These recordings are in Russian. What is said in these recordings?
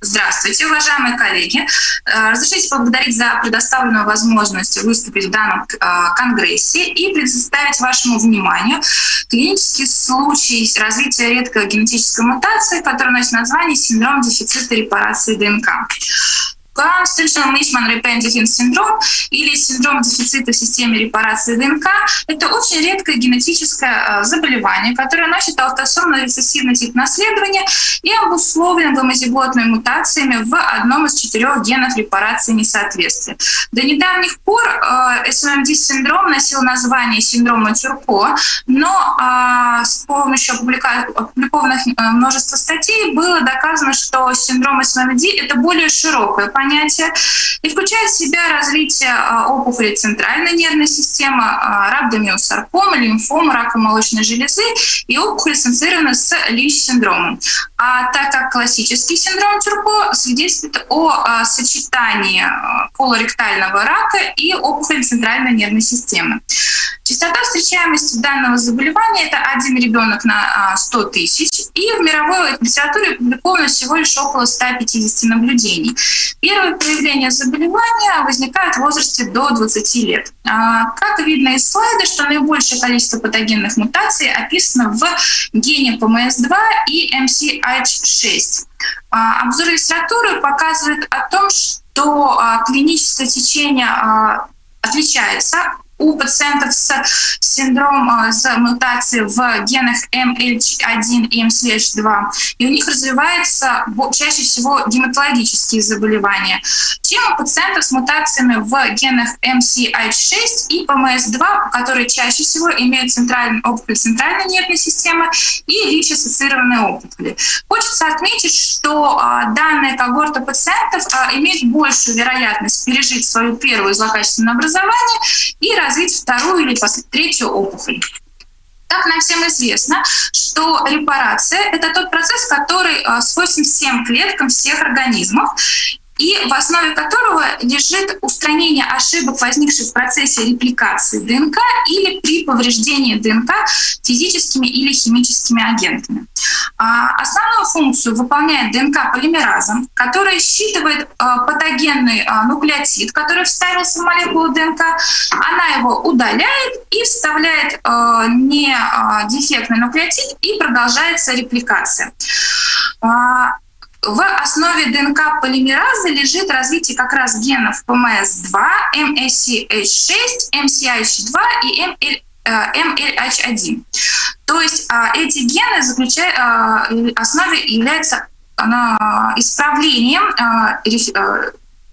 Здравствуйте, уважаемые коллеги. Э, разрешите поблагодарить за предоставленную возможность выступить в данном э, конгрессе и представить вашему вниманию клинический случай развития редкой генетической мутации, который носит название синдром дефицита репарации ДНК. Constitutional Mishman Repentigin синдром или синдром дефицита в системе репарации ДНК — это очень редкое генетическое э, заболевание, которое носит аутосомно рецессивный тип наследования и обусловлен гомозиготными мутациями в одном из четырех генов репарации несоответствия. До недавних пор э, SMMD-синдром носил название синдрома Тюрко, но э, с помощью опубликованных множества статей было доказано, что синдром SMMD — это более широкое понятие, понятие, и включает в себя развитие а, опухоли центральной нервной системы, а, рhabdomyosаркома, лимфома, рака молочной железы и опухоль ассоциированная с ЛИЧ-синдромом а так как классический синдром Тюрко свидетельствует о а, сочетании э, колоректального рака и опухоли центральной нервной системы. Частота встречаемости данного заболевания – это один ребенок на а, 100 тысяч, и в мировой литературе опубликовано всего лишь около 150 наблюдений. первое проявления заболевания возникает в возрасте до 20 лет. А, как видно из слайда, что наибольшее количество патогенных мутаций описано в гене ПМС-2 и МСА. H6. Обзор а, а литературы показывает о том, что а, клиническое течение отличается у пациентов с синдромом с мутацией в генах MLH1 и MCH2, и у них развиваются чаще всего гематологические заболевания, чем у пациентов с мутациями в генах MCH6 и PMS2, которые чаще всего имеют центральную опухоль центральной нервной системы и ВИЧ-ассоциированные опухоли. Хочется отметить, что а, данная когорта пациентов а, имеет большую вероятность пережить свою первую злокачественное образование и развить вторую или третью опухоль. Так нам всем известно, что репарация — это тот процесс, который а, свойствен всем клеткам всех организмов и в основе которого лежит устранение ошибок, возникших в процессе репликации ДНК или при повреждении ДНК физическими или химическими агентами. А, основную функцию выполняет ДНК полимеразом, который считывает а, патогенный а, нуклеотид, который вставился в молекулу ДНК, она его удаляет и вставляет не дефектный нуклеотид, и продолжается репликация. В основе ДНК полимеразы лежит развитие как раз генов PMS2, MSCH6, MCH2 и MLH1. То есть а, эти гены заключают, а, основе являются исправлением а,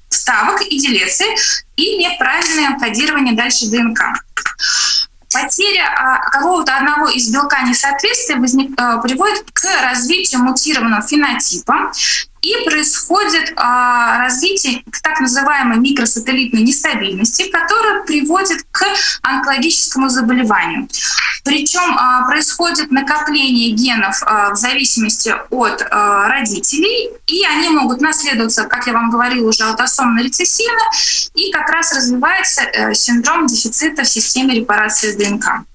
ставок и делеции и неправильное кодирование дальше ДНК. Потеря а, какого-то одного из белка несоответствия возник, а, приводит к развитию мутированного фенотипа, и происходит а, развитие так называемой микросателлитной нестабильности, которая приводит к онкологическому заболеванию. Причем а, происходит накопление генов а, в зависимости от а, родителей, и они могут наследоваться, как я вам говорила, уже аутосомно-рецессивно, и как раз развивается а, синдром дефицита в системе репарации ДНК.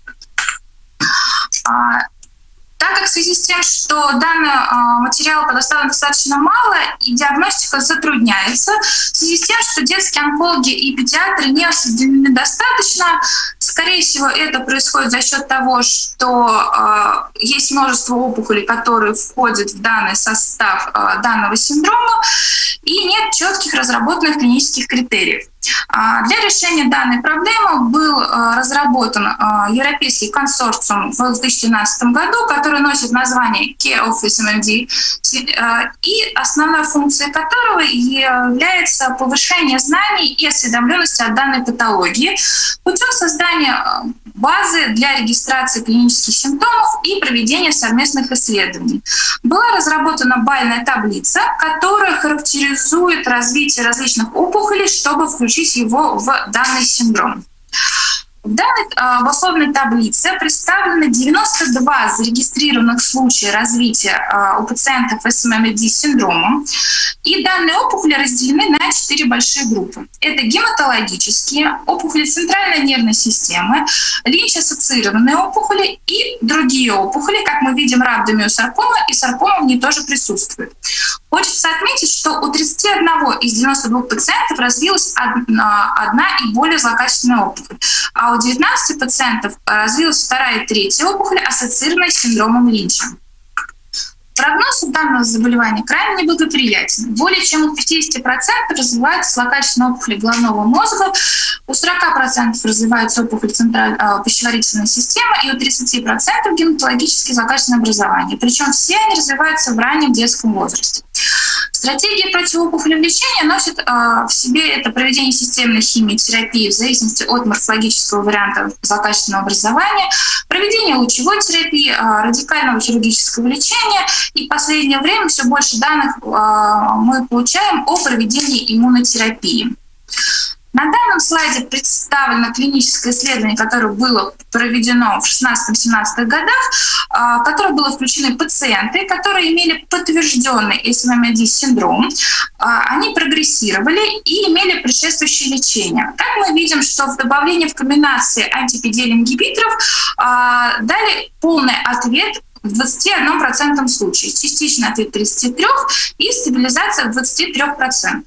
Так как в связи с тем, что данный а, материал предоставлен достаточно мало, и диагностика затрудняется, в связи с тем, что детские онкологи и педиатры не осведомлены достаточно, скорее всего, это происходит за счет того, что э, есть множество опухолей, которые входят в данный состав э, данного синдрома, и нет четких разработанных клинических критериев. А, для решения данной проблемы был а, разработан а, европейский консорциум в 2012 году, который носит название Care of SMMD, и основной функцией которого является повышение знаний и осведомленности о данной патологии путем создания базы для регистрации клинических симптомов и проведения совместных исследований. Была разработана бальная таблица, которая характеризует развитие различных опухолей, чтобы включить его в данный синдром. Данной э, в условной таблице представлены 92 зарегистрированных случая развития э, у пациентов с СММД-синдромом. И данные опухоли разделены на четыре большие группы. Это гематологические, опухоли центральной нервной системы, линч-ассоциированные опухоли и другие опухоли, как мы видим, рhabdomyosаркома и саркома в ней тоже присутствует. Хочется отметить, что у 31 из 92 пациентов развилась одна, одна и более злокачественная опухоль, а у 19 пациентов развилась вторая и третья опухоль, ассоциированная с синдромом Линча. Прогноз у данного заболевания крайне неблагоприятен. Более чем у 50% развиваются злокачественные опухоли головного мозга, у 40% развиваются опухоли центральной э, пищеварительной системы и у 30% гематологические злокачественные образования. Причем все они развиваются в раннем детском возрасте. Стратегия противоопухолевого лечения носит э, в себе это проведение системной химиотерапии в зависимости от морфологического варианта злокачественного образования, проведение лучевой терапии, э, радикального хирургического лечения и в последнее время все больше данных э, мы получаем о проведении иммунотерапии. На данном слайде представлено клиническое исследование, которое было проведено в 16-17 годах, а, в которое было включены пациенты, которые имели подтвержденный СММ-синдром. А, они прогрессировали и имели предшествующее лечение. Так мы видим, что в добавлении в комбинации анти-PD-L ингибиторов а, дали полный ответ в 21% случае, частичный ответ 33% и стабилизация в 23%.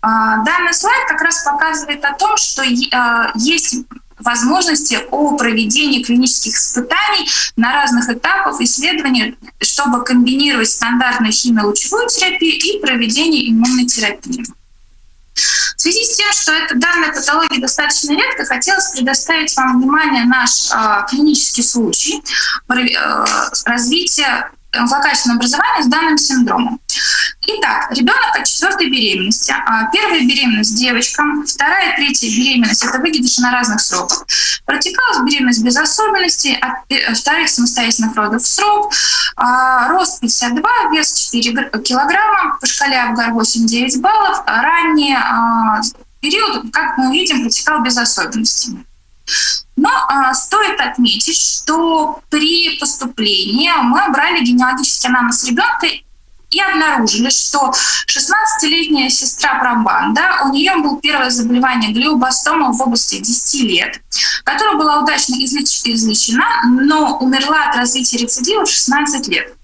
А, данный слайд как раз показывает о том, что а, есть возможности о проведении клинических испытаний на разных этапах исследования, чтобы комбинировать стандартную химиолучевую терапию и проведение иммунной терапии. В связи с тем, что эта данная патология достаточно редко, хотелось предоставить вам внимание наш э, клинический случай э, развития злокачественного образования с данным синдромом. Итак, ребенок от четвертой беременности. А, первая беременность девочка, вторая, третья беременность – это выкидыши на разных сроках. Протекалась беременность без особенностей, от вторых самостоятельных родов в срок, а, рост 52, вес 4 килограмма, по шкале Абгар 8-9 баллов, ранний а, период, как мы видим, протекал без особенностей. Но а, стоит отметить, что при поступлении мы брали генеалогический анамнез ребенка и обнаружили, что 16-летняя сестра Пробанда, у нее было первое заболевание глиобластома в области 10 лет, которая была удачно излеч излечена, но умерла от развития рецидива в 16 лет.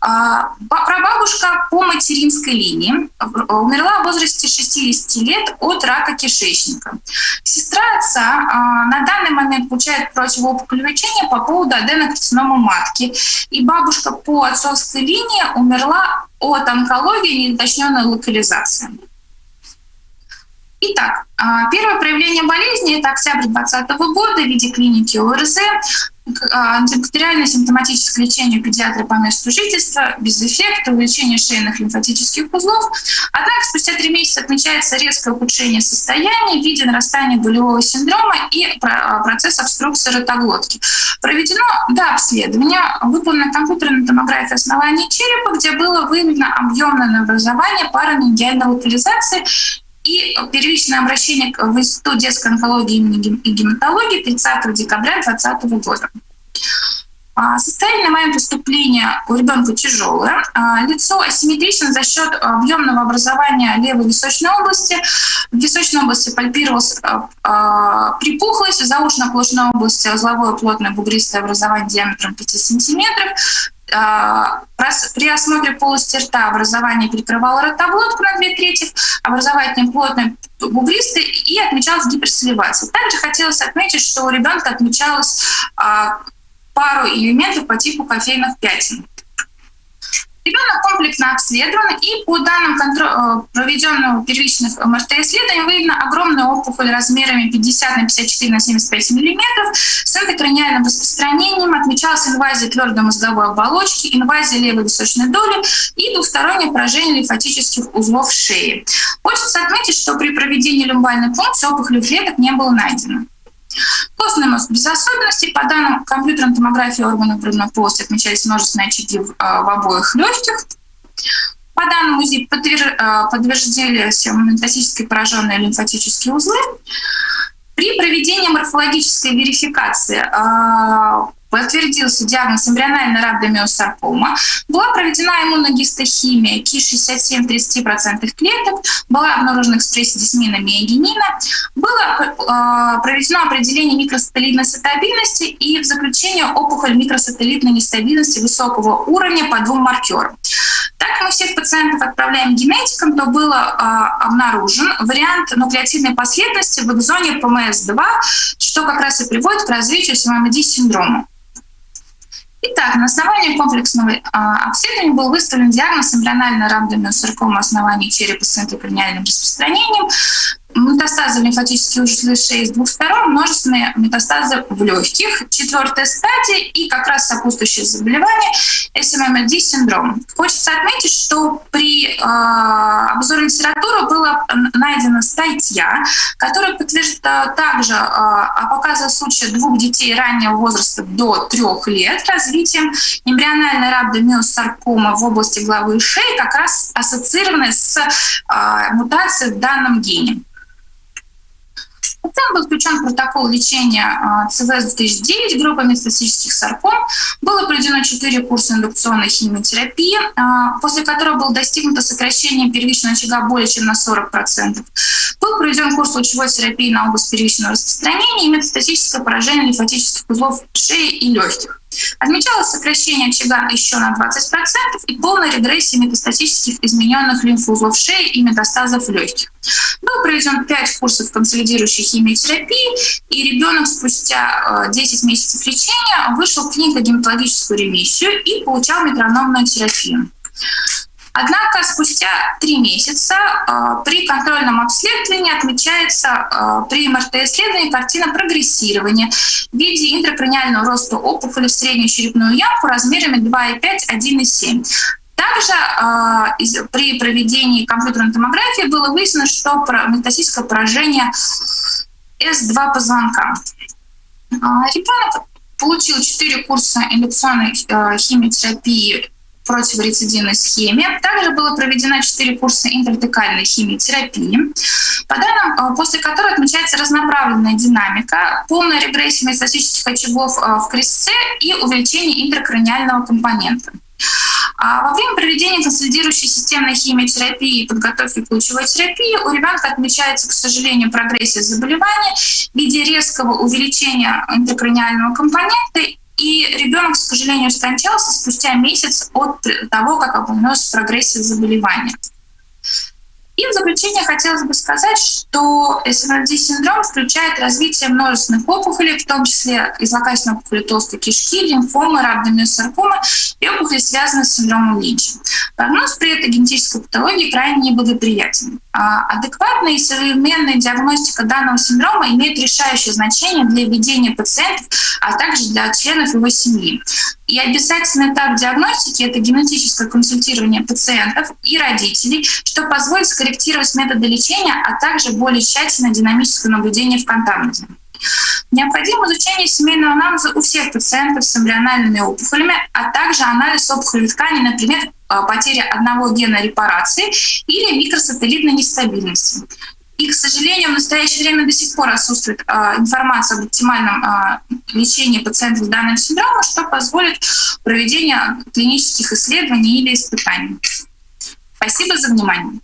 А, прабабушка по материнской линии умерла в возрасте 60 лет от рака кишечника. Сестра отца а, на данный момент получает противоопухолевое лечение по поводу аденокарцинома матки. И бабушка по отцовской линии умерла от онкологии неуточненной локализации. Итак, а, первое проявление болезни – это октябрь 2020 года в виде клиники ОРЗ. А, антибактериальное симптоматическое лечение педиатра по месту жительства, без эффекта, увеличение шейных лимфатических узлов. Однако спустя три месяца отмечается резкое ухудшение состояния в виде нарастания болевого синдрома и а, процесс обструкции ротоглотки. Проведено да, обследование, выполнена компьютерная томография основания черепа, где было выявлено объемное образование парамедиальной локализации и первичное обращение в Институт детской онкологии и гематологии 30 декабря 2020 года. А, состояние момент поступления у ребенка тяжелое. А, лицо асимметрично за счет объемного образования левой височной области. В височной области пальпировалась а, припухлость, в заушно-оплошной области узловое плотное бугристое образование диаметром 5 см. При осмотре полости рта образование перекрывало ротоблотку на две трети, образовательный плотный бугристый и отмечалась гиперсоливация. Также хотелось отметить, что у ребенка отмечалась пару элементов по типу кофейных пятен. Ребенок комплексно обследован, и по данным э, проведенного первичных МРТ-исследований выявлена огромная опухоль размерами 50 на 54 на 75 мм с эндокраниальным распространением, отмечалась инвазия твердой мозговой оболочки, инвазия левой височной доли и двустороннее поражение лимфатических узлов шеи. Хочется отметить, что при проведении люмбальной функции опухоли клеток не было найдено. Костный мозг без особенностей. По данным компьютерной томографии органов грудной полости отмечались множественные очаги в, а, в обоих легких. По данным УЗИ подтверждались метастатически пораженные лимфатические узлы. При проведении морфологической верификации а, подтвердился диагноз эмбриональная рhabdomyosаркома, была проведена иммуногистохимия КИ-67-30% клеток, была обнаружена экспрессия дисмина миогенина, было э, проведено определение микросателлитной стабильности и в заключение опухоль микросателлитной нестабильности высокого уровня по двум маркерам. Так мы всех пациентов отправляем генетикам, то был э, обнаружен вариант нуклеотидной последовательности в экзоне ПМС-2, что как раз и приводит к развитию СММД-синдрома. Итак, на основании комплексного э, обследования был выставлен диагноз эмбриональная рhabdomyosаркома оснований черепа с энтоколониальным распространением, метастазы лимфатические узлы шеи с двух сторон, множественные метастазы в легких, четвертая стадия и как раз сопутствующее заболевание SMMD синдром. Хочется отметить, что при э, обзоре литературы была найдена статья, которая подтверждает также э, показывает случаи двух детей раннего возраста до трех лет развитием эмбриональной рhabdomyosаркома в области головы и шеи, как раз ассоциированной с э, мутацией в данном гене. Затем был включен протокол лечения а, ЦВС-2009 группы метастатических сарком. Было проведено 4 курса индукционной химиотерапии, а, после которого было достигнуто сокращение первичного очага более чем на 40%. Был проведен курс лучевой терапии на область первичного распространения и метастатическое поражение лимфатических узлов шеи и легких. Отмечалось сокращение очага еще на 20% и полная регрессия метастатических измененных лимфоузлов шеи и метастазов легких. Был проведен 5 курсов консолидирующей химиотерапии, и ребенок спустя 10 э, месяцев лечения вышел в клинико-гематологическую ремиссию и получал метрономную терапию. Однако спустя три месяца э, при контрольном обследовании отмечается э, при МРТ-исследовании картина прогрессирования в виде интракраниального роста опухоли в среднюю черепную ямку размерами 2,5-1,7. Также э, при проведении компьютерной томографии было выяснено, что метастатическое поражение С2 позвонка. Э, ребенок получил 4 курса индукционной э, химиотерапии противорецидивной схеме. Также было проведено 4 курса интрадекальной химиотерапии, по данным, э, после которой отмечается разноправленная динамика, полная регрессия метастатических очагов э, в крестце и увеличение интракраниального компонента. А во время проведения консолидирующей системной химиотерапии и подготовки к лучевой терапии у ребенка отмечается, к сожалению, прогрессия заболевания в виде резкого увеличения интракраниального компонента и ребенок, к сожалению, скончался спустя месяц от того, как обнаружилась прогрессия заболевания. И в заключение хотелось бы сказать, что СМРД-синдром включает развитие множественных опухолей, в том числе и злокачественной опухоли толстой кишки, лимфомы, рhabdomyosаркомы и опухоли, связанные с синдромом Линча. Прогноз при этой генетической патологии крайне неблагоприятен. А адекватная и современная диагностика данного синдрома имеет решающее значение для ведения пациентов, а также для членов его семьи. И обязательный этап диагностики – это генетическое консультирование пациентов и родителей, что позволит скорректировать методы лечения, а также более тщательное динамическое наблюдение в контамиде. Необходимо изучение семейного анамнеза у всех пациентов с эмбриональными опухолями, а также анализ опухолевой ткани, например, э, потеря одного гена репарации или микросателлитной нестабильности. И, к сожалению, в настоящее время до сих пор отсутствует э, информация об оптимальном э, лечении пациентов с данным синдромом, что позволит проведение клинических исследований или испытаний. Спасибо за внимание.